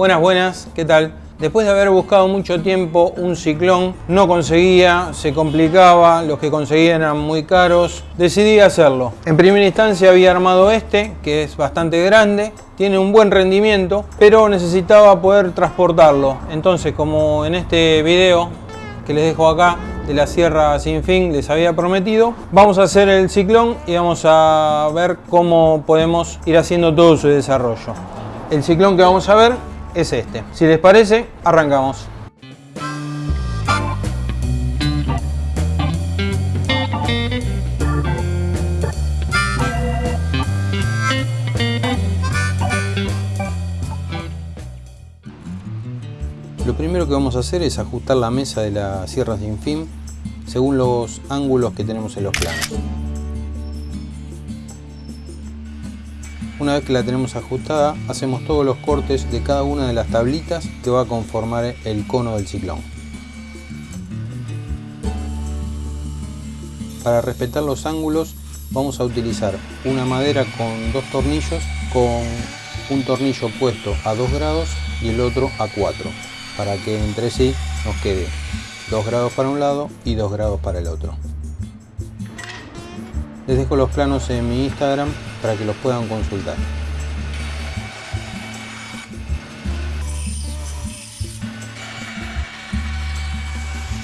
Buenas, buenas, ¿qué tal? Después de haber buscado mucho tiempo un ciclón, no conseguía, se complicaba, los que conseguían eran muy caros, decidí hacerlo. En primera instancia había armado este, que es bastante grande, tiene un buen rendimiento, pero necesitaba poder transportarlo. Entonces, como en este video que les dejo acá, de la Sierra Sin Fin les había prometido. Vamos a hacer el ciclón y vamos a ver cómo podemos ir haciendo todo su desarrollo. El ciclón que vamos a ver es este. Si les parece, arrancamos. Lo primero que vamos a hacer es ajustar la mesa de la sierra sin fin según los ángulos que tenemos en los planos. Una vez que la tenemos ajustada, hacemos todos los cortes de cada una de las tablitas que va a conformar el cono del ciclón. Para respetar los ángulos vamos a utilizar una madera con dos tornillos con un tornillo puesto a 2 grados y el otro a 4 para que entre sí nos quede 2 grados para un lado y 2 grados para el otro. Les dejo los planos en mi Instagram para que los puedan consultar.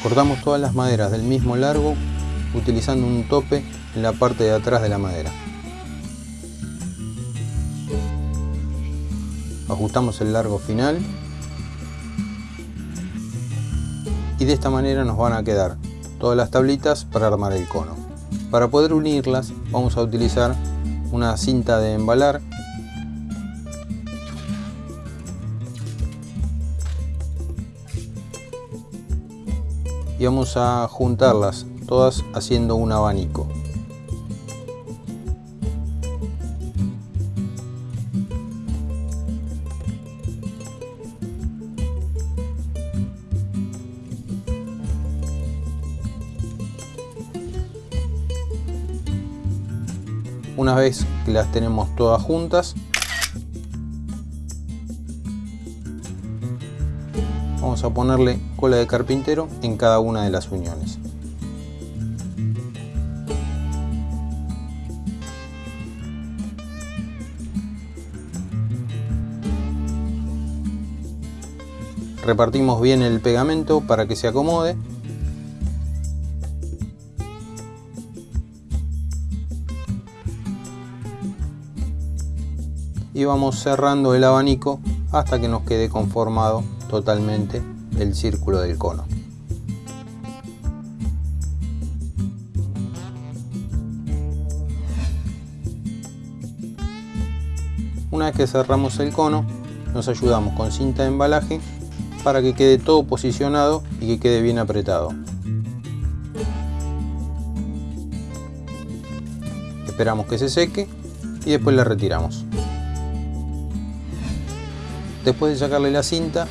Cortamos todas las maderas del mismo largo utilizando un tope en la parte de atrás de la madera. Ajustamos el largo final y de esta manera nos van a quedar todas las tablitas para armar el cono. Para poder unirlas vamos a utilizar una cinta de embalar y vamos a juntarlas todas haciendo un abanico. Una vez que las tenemos todas juntas, vamos a ponerle cola de carpintero en cada una de las uniones. Repartimos bien el pegamento para que se acomode y vamos cerrando el abanico hasta que nos quede conformado totalmente el círculo del cono. Una vez que cerramos el cono, nos ayudamos con cinta de embalaje para que quede todo posicionado y que quede bien apretado. Esperamos que se seque y después la retiramos. Después de sacarle la cinta,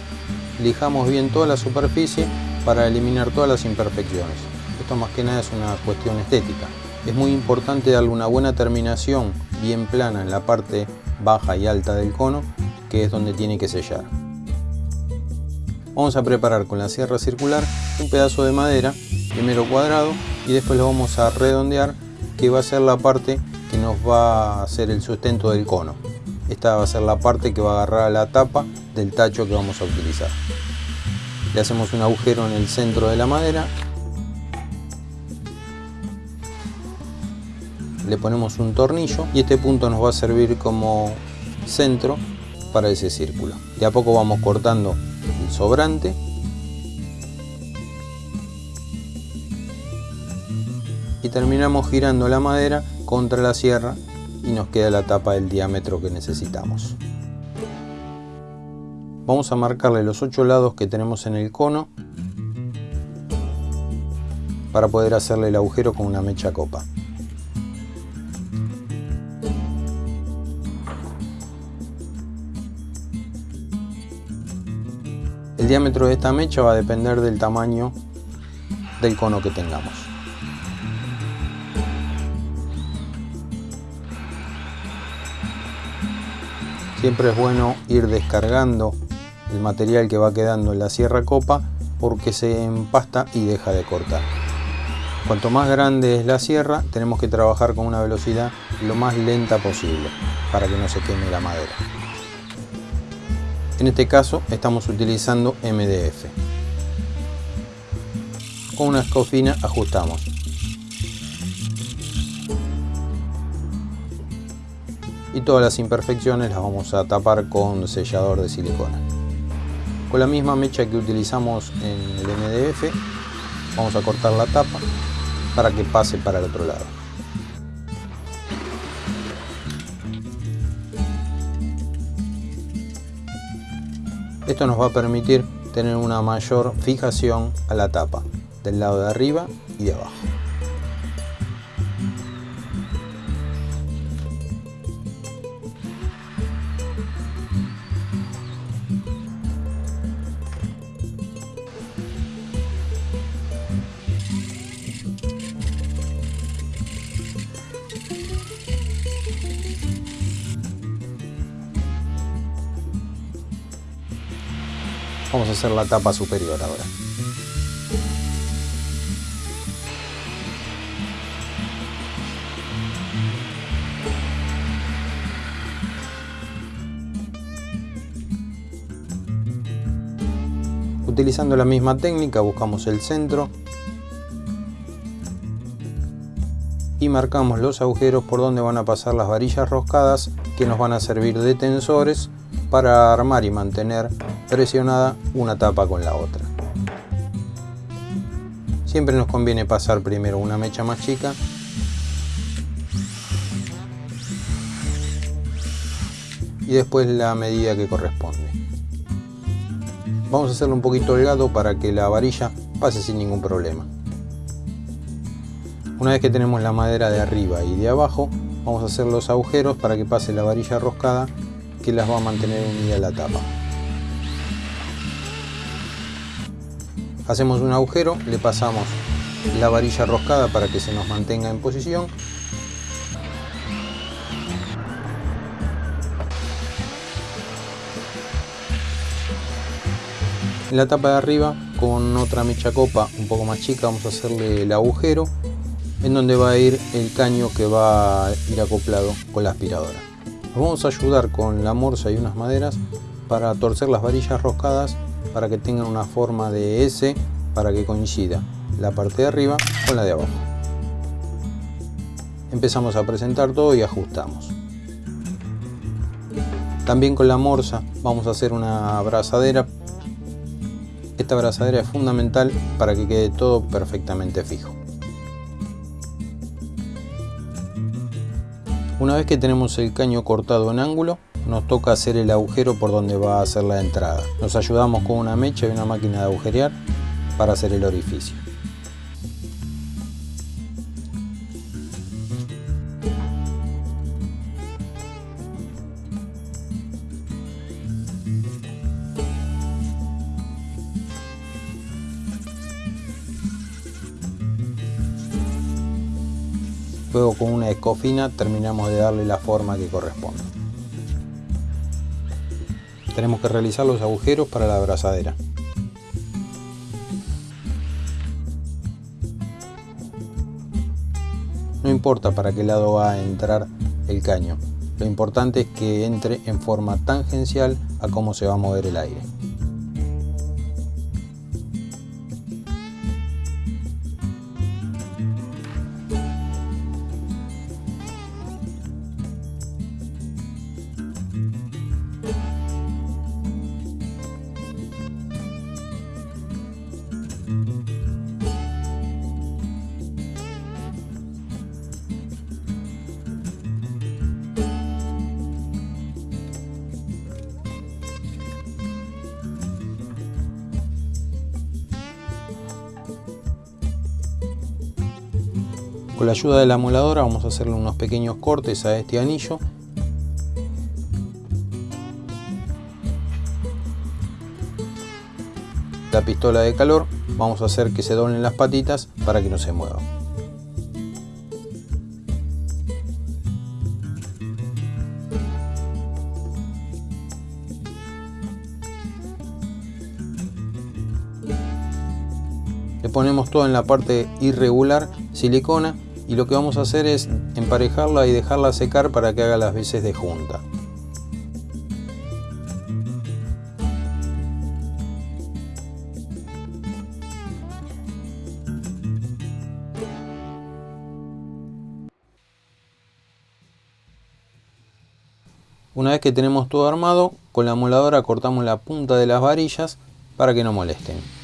lijamos bien toda la superficie para eliminar todas las imperfecciones. Esto más que nada es una cuestión estética. Es muy importante darle una buena terminación bien plana en la parte baja y alta del cono, que es donde tiene que sellar. Vamos a preparar con la sierra circular un pedazo de madera, primero cuadrado, y después lo vamos a redondear, que va a ser la parte que nos va a hacer el sustento del cono. Esta va a ser la parte que va a agarrar a la tapa del tacho que vamos a utilizar. Le hacemos un agujero en el centro de la madera. Le ponemos un tornillo y este punto nos va a servir como centro para ese círculo. De a poco vamos cortando el sobrante y terminamos girando la madera contra la sierra y nos queda la tapa del diámetro que necesitamos. Vamos a marcarle los ocho lados que tenemos en el cono para poder hacerle el agujero con una mecha copa. El diámetro de esta mecha va a depender del tamaño del cono que tengamos. Siempre es bueno ir descargando el material que va quedando en la sierra copa porque se empasta y deja de cortar. Cuanto más grande es la sierra, tenemos que trabajar con una velocidad lo más lenta posible para que no se queme la madera. En este caso estamos utilizando MDF. Con una escofina ajustamos. Y todas las imperfecciones las vamos a tapar con sellador de silicona. Con la misma mecha que utilizamos en el MDF, vamos a cortar la tapa para que pase para el otro lado. Esto nos va a permitir tener una mayor fijación a la tapa del lado de arriba y de abajo. Vamos a hacer la tapa superior ahora. Utilizando la misma técnica buscamos el centro y marcamos los agujeros por donde van a pasar las varillas roscadas que nos van a servir de tensores para armar y mantener presionada una tapa con la otra. Siempre nos conviene pasar primero una mecha más chica y después la medida que corresponde. Vamos a hacerlo un poquito holgado para que la varilla pase sin ningún problema. Una vez que tenemos la madera de arriba y de abajo, vamos a hacer los agujeros para que pase la varilla roscada que las va a mantener unida la tapa. Hacemos un agujero, le pasamos la varilla roscada para que se nos mantenga en posición. En la tapa de arriba, con otra mecha copa un poco más chica, vamos a hacerle el agujero en donde va a ir el caño que va a ir acoplado con la aspiradora. Vamos a ayudar con la morsa y unas maderas para torcer las varillas roscadas para que tengan una forma de S para que coincida la parte de arriba con la de abajo. Empezamos a presentar todo y ajustamos. También con la morsa vamos a hacer una abrazadera. Esta abrazadera es fundamental para que quede todo perfectamente fijo. Una vez que tenemos el caño cortado en ángulo, nos toca hacer el agujero por donde va a ser la entrada. Nos ayudamos con una mecha y una máquina de agujerear para hacer el orificio. Luego con una escofina terminamos de darle la forma que corresponde tenemos que realizar los agujeros para la abrazadera. No importa para qué lado va a entrar el caño, lo importante es que entre en forma tangencial a cómo se va a mover el aire. Con la ayuda de la moladora vamos a hacerle unos pequeños cortes a este anillo. La pistola de calor vamos a hacer que se doblen las patitas para que no se muevan. Le ponemos todo en la parte irregular silicona y lo que vamos a hacer es emparejarla y dejarla secar para que haga las veces de junta. Una vez que tenemos todo armado, con la moladora cortamos la punta de las varillas para que no molesten.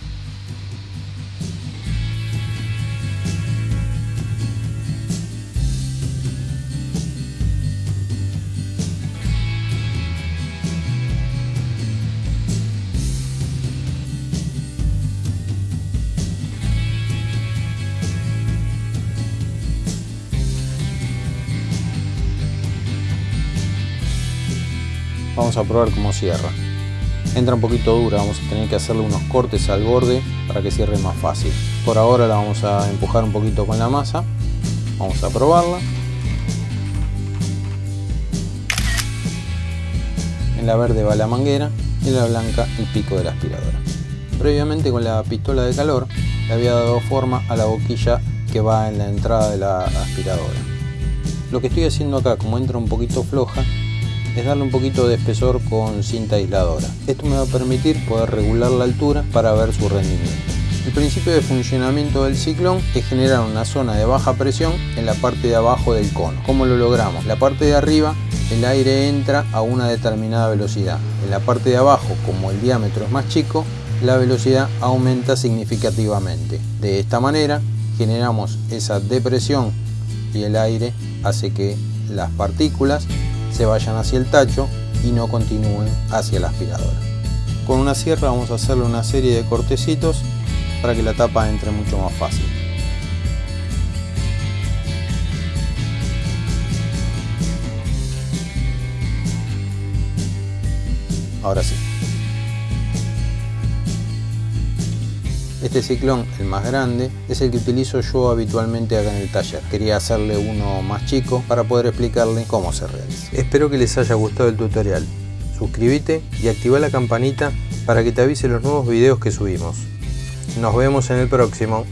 Vamos a probar cómo cierra. Entra un poquito dura vamos a tener que hacerle unos cortes al borde para que cierre más fácil. Por ahora la vamos a empujar un poquito con la masa. Vamos a probarla. En la verde va la manguera y en la blanca el pico de la aspiradora. Previamente con la pistola de calor le había dado forma a la boquilla que va en la entrada de la aspiradora. Lo que estoy haciendo acá como entra un poquito floja es darle un poquito de espesor con cinta aisladora. Esto me va a permitir poder regular la altura para ver su rendimiento. El principio de funcionamiento del ciclón es generar una zona de baja presión en la parte de abajo del cono. ¿Cómo lo logramos? La parte de arriba el aire entra a una determinada velocidad. En la parte de abajo, como el diámetro es más chico, la velocidad aumenta significativamente. De esta manera generamos esa depresión y el aire hace que las partículas se vayan hacia el tacho y no continúen hacia la aspiradora. Con una sierra vamos a hacerle una serie de cortecitos para que la tapa entre mucho más fácil. Ahora sí. Este ciclón, el más grande, es el que utilizo yo habitualmente acá en el taller. Quería hacerle uno más chico para poder explicarle cómo se realiza. Espero que les haya gustado el tutorial. Suscríbete y activa la campanita para que te avise los nuevos videos que subimos. Nos vemos en el próximo.